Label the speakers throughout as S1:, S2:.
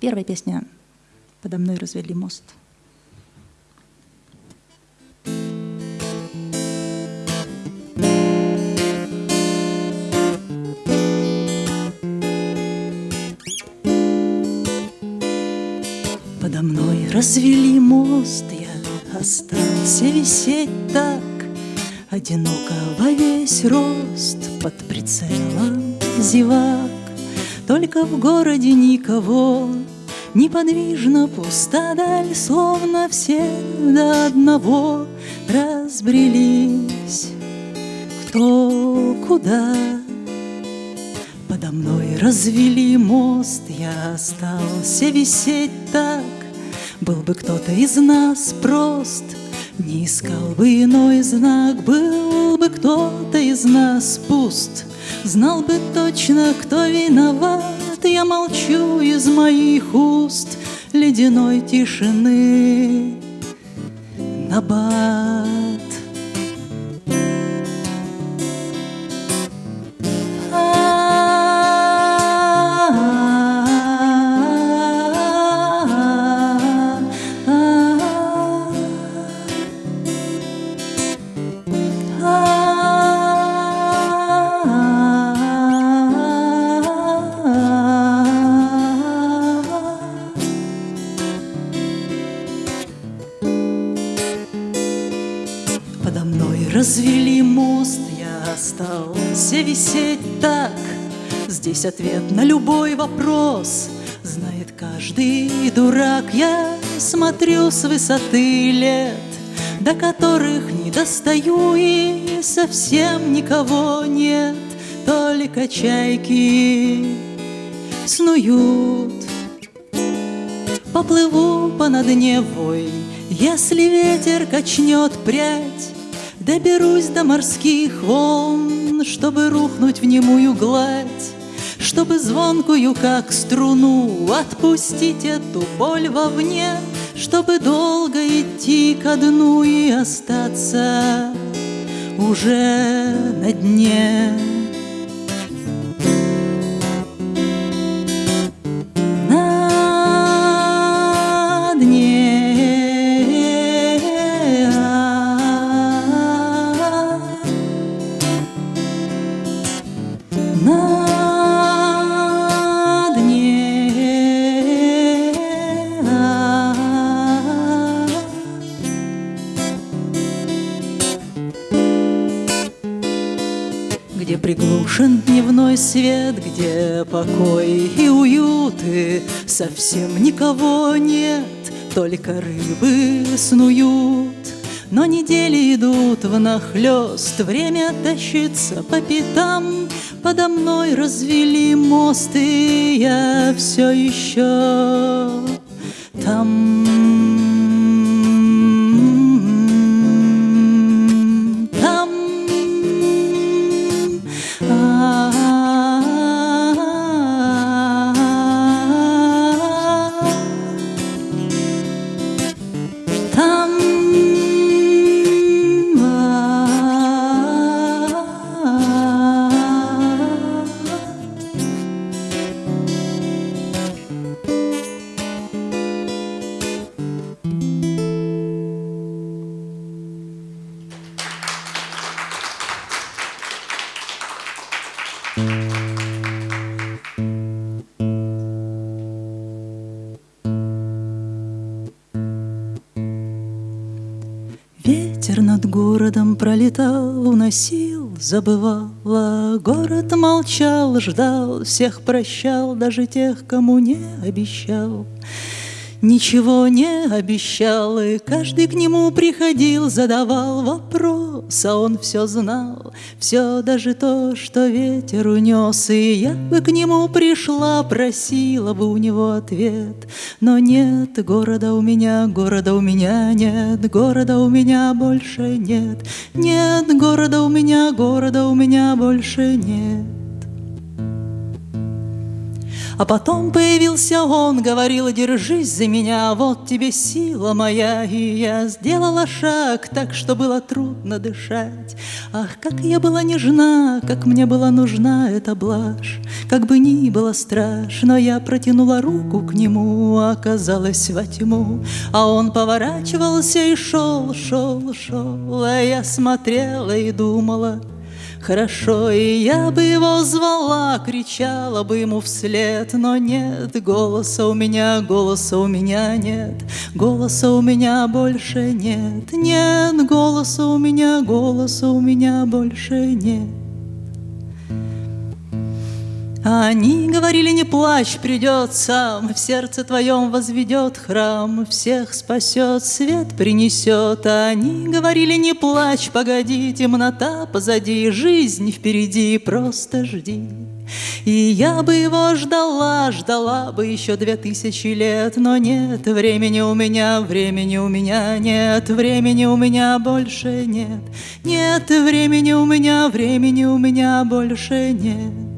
S1: Первая песня «Подо мной развели мост». Подо мной развели мост, я остался висеть так Одиноко во весь рост под прицелом зевак Только в городе никого. Неподвижно пуста даль, словно все до одного разбрелись. Кто куда? Подо мной развели мост, я остался висеть так. Был бы кто-то из нас прост — не искал бы иной знак, был бы кто-то из нас пуст, Знал бы точно, кто виноват, я молчу из моих уст Ледяной тишины набат. Развели Здесь ответ на любой вопрос. Знает каждый дурак. Я смотрю с высоты лет До которых не достаю И совсем никого нет. Только чайки снуют. Поплыву по над Невой Если ветер качнет прядь. Доберусь до морских волн, чтобы рухнуть в немую гладь, Чтобы звонкую, как струну, отпустить эту боль вовне, Чтобы долго идти ко дну и остаться уже на дне. Свет, где покой и уют, и совсем никого нет, только рыбы снуют. Но недели идут в нахлёст, время тащится по пятам, Подо мной развели мост, и я все еще там. Городом пролетал, уносил, забывал, а город молчал, ждал, всех прощал, даже тех, кому не обещал. Ничего не обещал, и каждый к нему приходил, задавал вопрос, а он все знал, все даже то, что ветер унес, и я бы к нему пришла, просила бы у него ответ, но нет города у меня, города у меня нет, города у меня больше нет, нет города у меня, города у меня больше нет. А потом появился он, говорил, держись за меня, вот тебе сила моя. И я сделала шаг так, что было трудно дышать. Ах, как я была нежна, как мне была нужна эта блажь. Как бы ни было страшно, я протянула руку к нему, оказалась во тьму. А он поворачивался и шел, шел, шел, а я смотрела и думала — Хорошо, и я бы его звала, кричала бы ему вслед, но нет голоса у меня, голоса у меня нет, голоса у меня больше нет, нет голоса у меня, голоса у меня больше нет. Они говорили, не плачь, придет сам, В сердце твоем возведет храм, Всех спасет, свет принесет. Они говорили, не плачь, погоди, Темнота позади, жизнь впереди, Просто жди. И я бы его ждала, ждала бы еще две тысячи лет, Но нет времени у меня, времени у меня нет, Времени у меня больше нет, Нет времени у меня, времени у меня больше нет.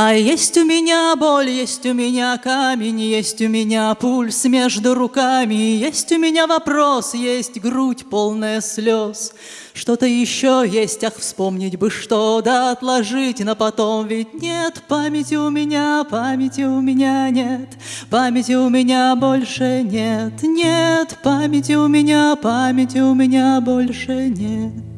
S1: А есть у меня боль, есть у меня камень, есть у меня пульс между руками, есть у меня вопрос, есть грудь полная слез. Что-то еще есть, ах, вспомнить бы что, да отложить на потом, ведь нет памяти у меня, памяти у меня нет, памяти у меня больше нет, нет памяти у меня, памяти у меня больше нет.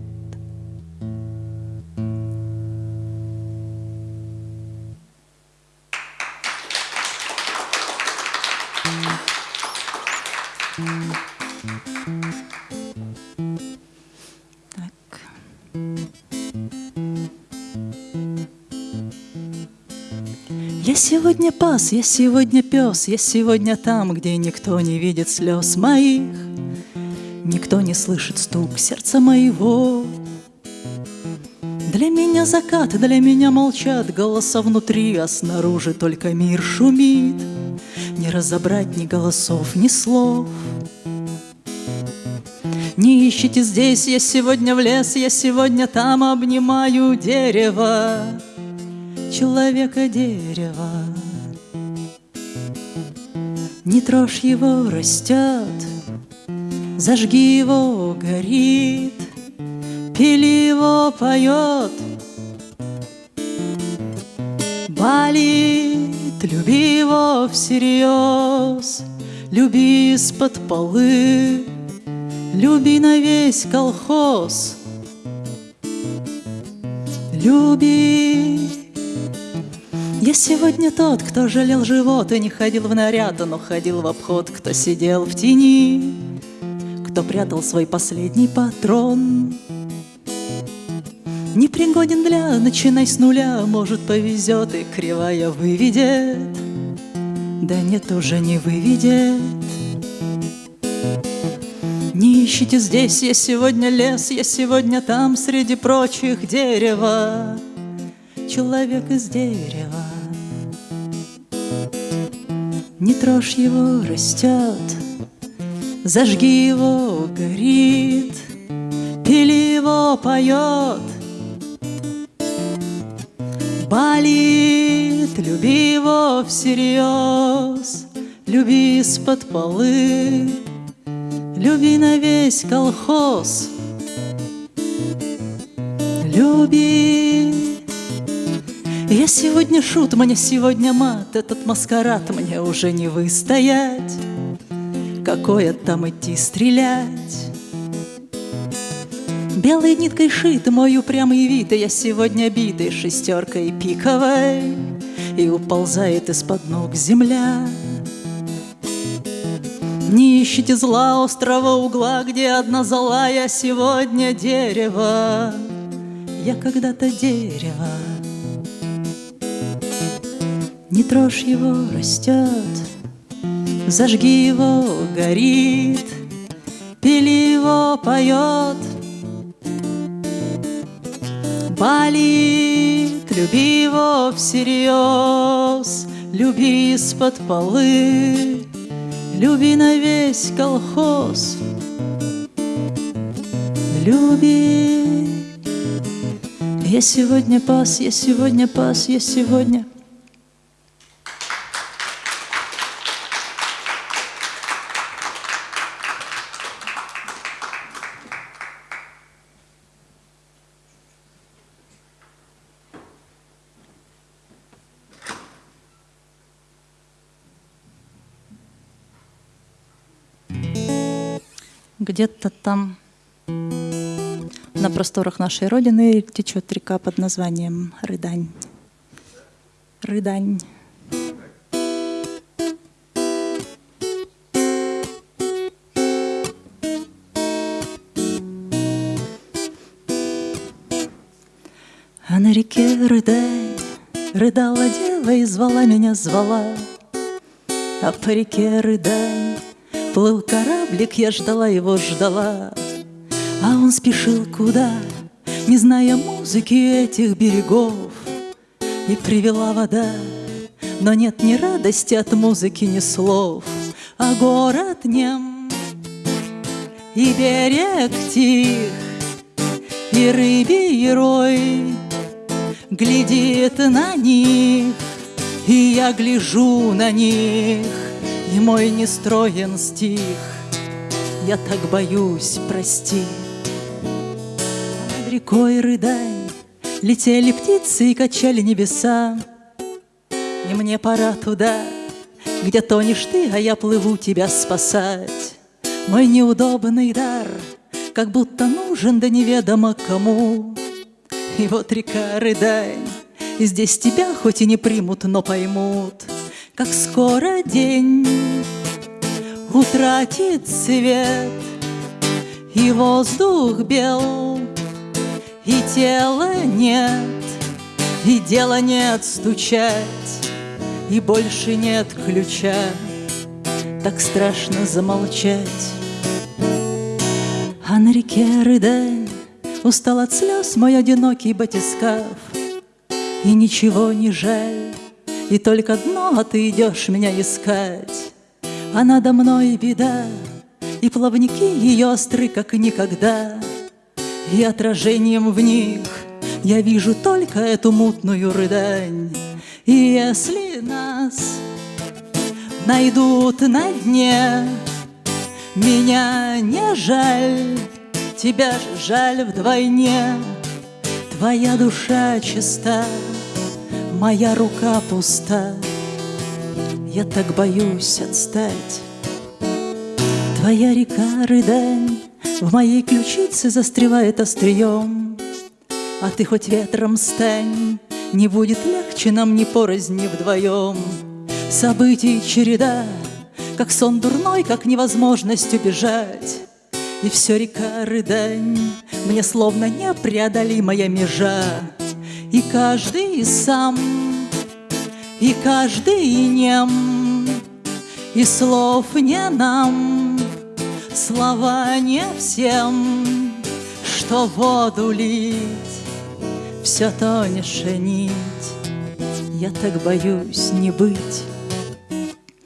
S1: Сегодня пас, я сегодня пес, я сегодня там, где никто не видит слез моих, никто не слышит стук сердца моего. Для меня закат, для меня молчат голоса внутри, а снаружи только мир шумит. Не разобрать ни голосов, ни слов. Не ищите здесь, я сегодня в лес, я сегодня там обнимаю дерево, человека дерево. Не трожь его, растет, зажги его, горит, пили его, поет, болит, люби его всерьез, люби из-под полы. Люби на весь колхоз, люби. Я сегодня тот, кто жалел живот и не ходил в наряд, но ходил в обход, кто сидел в тени, кто прятал свой последний патрон. Непригоден для, начинай с нуля, может повезет и кривая выведет, да нет, уже не выведет. Не ищите здесь, я сегодня лес, я сегодня там, среди прочих дерева. Человек из дерева. Не трожь его, растет, зажги его, горит, пили его, поет. Болит, люби его всерьез, люби из-под полы. Люби на весь колхоз, люби. Я сегодня шут, мне сегодня мат, этот маскарад мне уже не выстоять. Какое там идти стрелять? Белой ниткой шит мой упрямый вид, я сегодня битый шестеркой пиковой, И уползает из-под ног земля. Не ищите зла острого угла, где одна зола, я сегодня дерево, я когда-то дерево. Не трожь его, растет, зажги его, горит, пили его, поет. Болит, люби его всерьез, люби из-под полы. Люби на весь колхоз, люби. Я сегодня пас, я сегодня пас, я сегодня где-то там на просторах нашей Родины течет река под названием Рыдань. Рыдань. А на реке Рыдань Рыдала дева и звала меня, звала А по реке Рыдань Плыл кораблик, я ждала его, ждала. А он спешил куда, не зная музыки этих берегов. И привела вода, но нет ни радости от музыки, ни слов. А город нем, и берег тих, и рыбий рой Глядит на них, и я гляжу на них и мой нестроен стих Я так боюсь, прости. Над рекой рыдань Летели птицы и качали небеса. И мне пора туда, где тонешь ты, а я плыву тебя спасать. Мой неудобный дар, как будто нужен да неведомо кому. И вот река рыдань, и здесь тебя хоть и не примут, но поймут — как скоро день утратит свет, И воздух бел, и тела нет, И дела нет стучать, и больше нет ключа. Так страшно замолчать. А на реке рыдань Устал от слез мой одинокий батискаф, И ничего не жаль, и только дно, а ты идешь меня искать. А надо мной беда, и плавники ее остры, как никогда. И отражением в них я вижу только эту мутную рыдань. И если нас найдут на дне, меня не жаль, тебя жаль вдвойне. Твоя душа чиста, Моя рука пуста, я так боюсь отстать. Твоя река рыдань в моей ключице застревает острием, А ты хоть ветром стань, не будет легче нам ни порознь, ни вдвоем. Событий череда, как сон дурной, как невозможность убежать. И все река рыдань, мне словно непреодолимая межа. И каждый сам, и каждый нем, И слов не нам, слова не всем, Что воду лить, все тоньше нить. Я так боюсь не быть.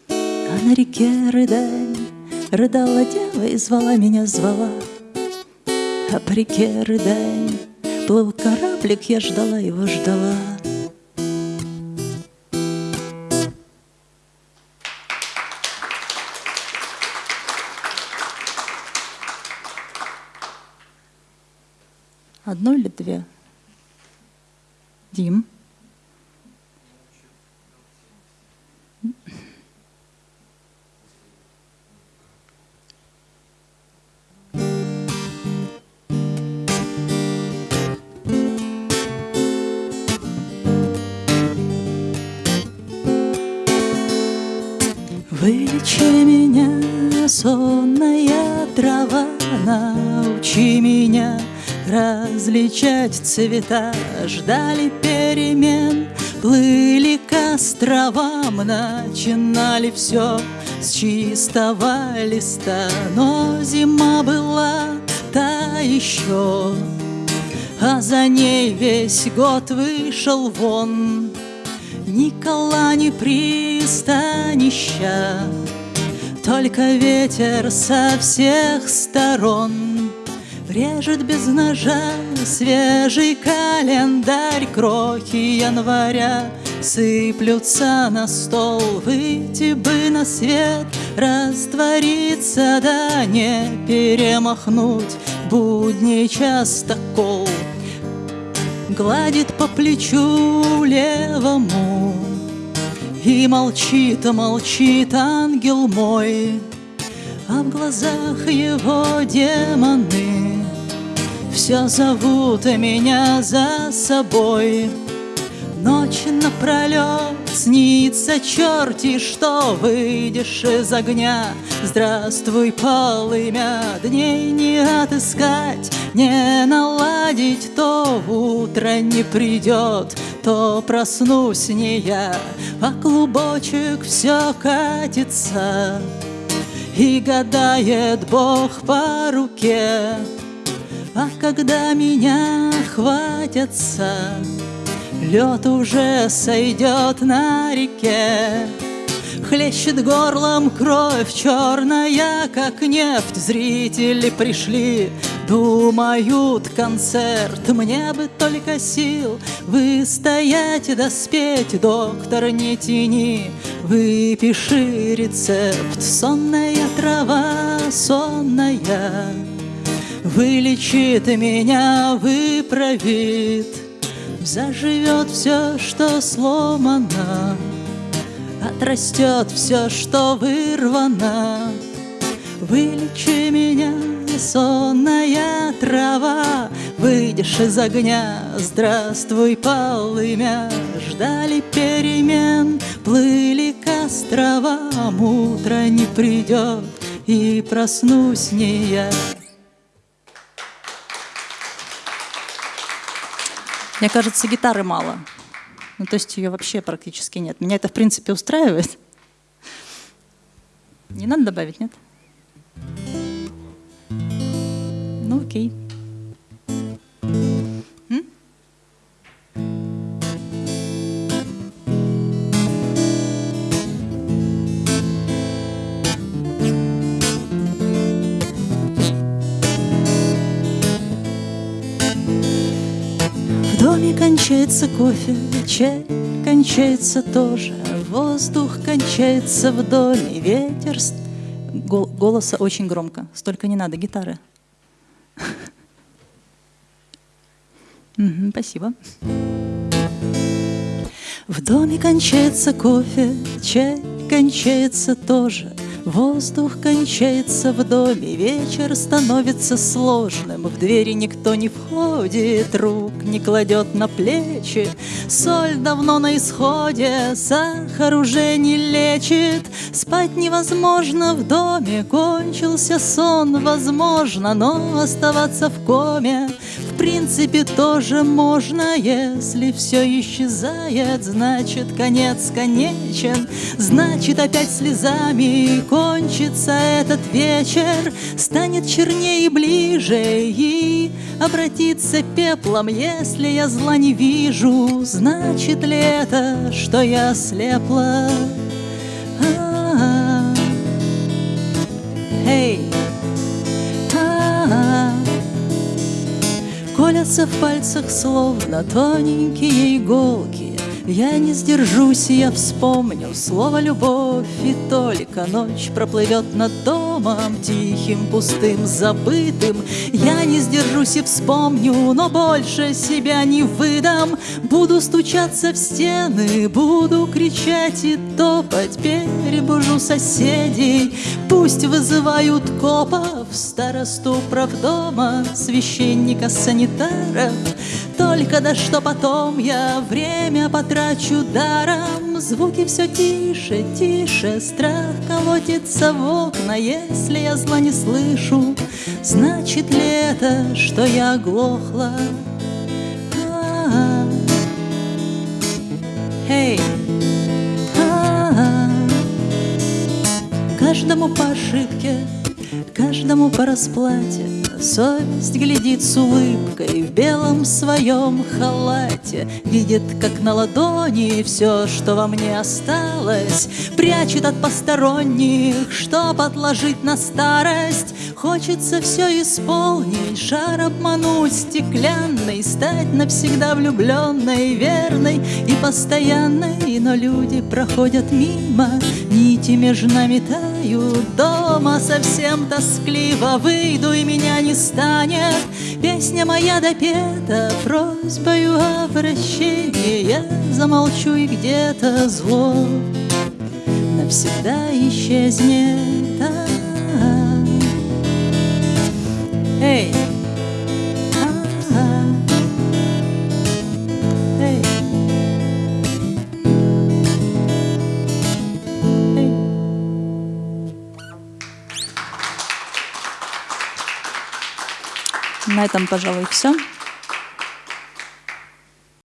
S1: А на реке рыдань Рыдала дева и звала меня, звала. А по реке рыдань Плыл кораблик, я ждала его, ждала. Одно или две? Дим? Вылечи меня, сонная трава, научи меня различать цвета. Ждали перемен, плыли к островам, начинали все с чистого листа. Но зима была та еще, а за ней весь год вышел вон. Ни кола, ни пристанища, Только ветер со всех сторон Режет без ножа свежий календарь. Крохи января сыплются на стол Выйти бы на свет, раствориться Да не перемахнуть. Будний частокол Гладит по плечу левому И молчит, молчит ангел мой А в глазах его демоны. Все зовут меня за собой. Ночь напролет снится черти, что выйдешь из огня. Здравствуй, полымя, дней не отыскать, не наладить, то утро не придет, то проснусь не я, а клубочек все катится. И гадает Бог по руке, а когда меня хватятся, Лед уже сойдет на реке, Хлещет горлом кровь черная, как нефть. Зрители пришли, думают концерт. Мне бы только сил выстоять да спеть. Доктор, не тяни, выпиши рецепт. Сонная трава, сонная, Вылечит меня, выправит. Заживет все, что сломано, Отрастет все, что вырвано. Вылечи меня, сонная трава, Выйдешь из огня, здравствуй, полымя. Ждали перемен, плыли к островам, Утро не придет, и проснусь не я. Мне кажется, гитары мало. Ну, то есть ее вообще практически нет. Меня это, в принципе, устраивает. Не надо добавить, нет? Ну, окей. Кончается кофе, чай кончается тоже, воздух кончается в доме, ветер... Гол голоса очень громко, столько не надо, гитары. Спасибо. В доме кончается кофе, чай кончается тоже, Воздух кончается в доме, вечер становится сложным, В двери никто не входит, рук не кладет на плечи, Соль давно на исходе, сахар уже не лечит, Спать невозможно в доме, кончился сон, возможно, Но оставаться в коме принципе тоже можно, Если все исчезает, значит конец конечен, Значит опять слезами кончится этот вечер, Станет чернее и ближе и обратится пеплом, Если я зла не вижу, значит ли это, что я слепла? Колятся в пальцах словно тоненькие иголки, я не сдержусь, я вспомню слово «любовь» И только ночь проплывет над домом Тихим, пустым, забытым. Я не сдержусь и вспомню, но больше себя не выдам. Буду стучаться в стены, буду кричать и топать. Перебужу соседей, пусть вызывают копов Старосту правдома, священника, санитаров Только да что потом я время потрачу трачу даром. Звуки все тише, тише Страх колотится в окна. Если я зла не слышу Значит ли это, что я оглохла? Эй! Каждому по ошибке, каждому по расплате. Совесть глядит с улыбкой в белом своем халате. Видит, как на ладони все, что во мне осталось. Прячет от посторонних, чтоб отложить на старость. Хочется все исполнить, шар обмануть стеклянный Стать навсегда влюбленной, верной и постоянной. Но люди проходят мимо, нити между нами тают Дома совсем тоскливо, выйду и меня не станет Песня моя допета просьбою о прощении Я замолчу и где-то зло навсегда исчезнет Эй! На этом, пожалуй, все.